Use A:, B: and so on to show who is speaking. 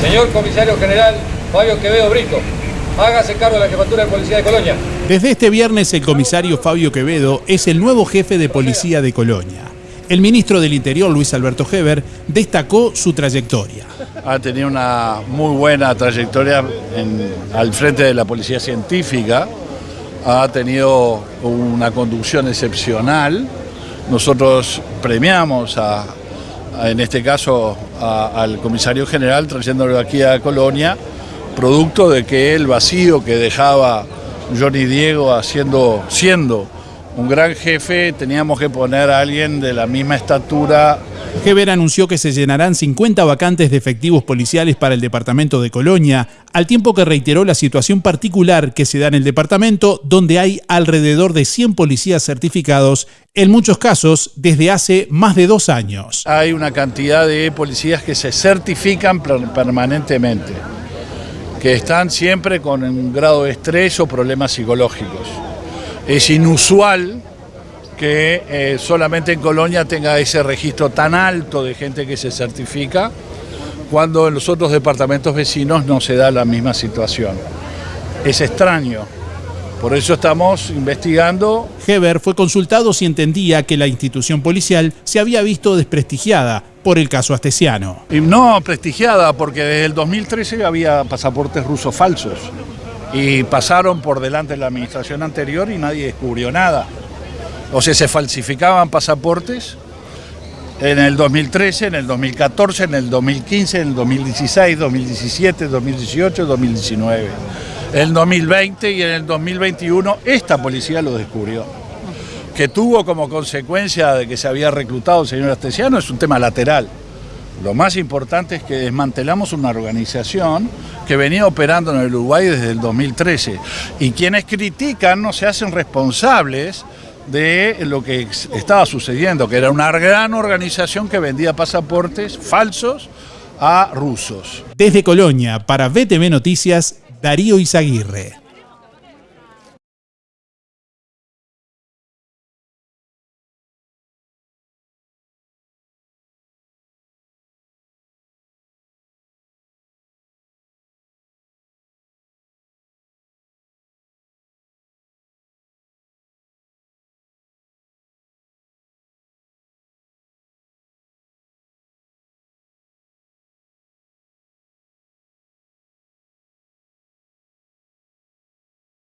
A: Señor Comisario General Fabio Quevedo Brito, hágase cargo de la jefatura de policía de Colonia.
B: Desde este viernes el comisario Fabio Quevedo es el nuevo jefe de policía de Colonia. El ministro del Interior, Luis Alberto Heber, destacó su trayectoria.
C: Ha tenido una muy buena trayectoria al frente de la policía científica, ha tenido una conducción excepcional. Nosotros premiamos a, en este caso al comisario general trayéndolo aquí a Colonia, producto de que el vacío que dejaba Johnny Diego haciendo, siendo un gran jefe, teníamos que poner a alguien de la misma estatura.
B: Heber anunció que se llenarán 50 vacantes de efectivos policiales para el departamento de Colonia, al tiempo que reiteró la situación particular que se da en el departamento, donde hay alrededor de 100 policías certificados, en muchos casos desde hace más de dos años.
C: Hay una cantidad de policías que se certifican permanentemente que están siempre con un grado de estrés o problemas psicológicos. Es inusual que eh, solamente en Colonia tenga ese registro tan alto de gente que se certifica, cuando en los otros departamentos vecinos no se da la misma situación. Es extraño. Por eso estamos investigando.
B: Heber fue consultado si entendía que la institución policial se había visto desprestigiada por el caso Astesiano.
C: Y no prestigiada, porque desde el 2013 había pasaportes rusos falsos y pasaron por delante de la administración anterior y nadie descubrió nada. O sea, se falsificaban pasaportes en el 2013, en el 2014, en el 2015, en el 2016, 2017, 2018, 2019 en el 2020 y en el 2021 esta policía lo descubrió. Que tuvo como consecuencia de que se había reclutado el señor Astesiano es un tema lateral. Lo más importante es que desmantelamos una organización que venía operando en el Uruguay desde el 2013 y quienes critican no se hacen responsables de lo que estaba sucediendo, que era una gran organización que vendía pasaportes falsos a rusos.
B: Desde Colonia, para BTV Noticias, Darío Izaguirre.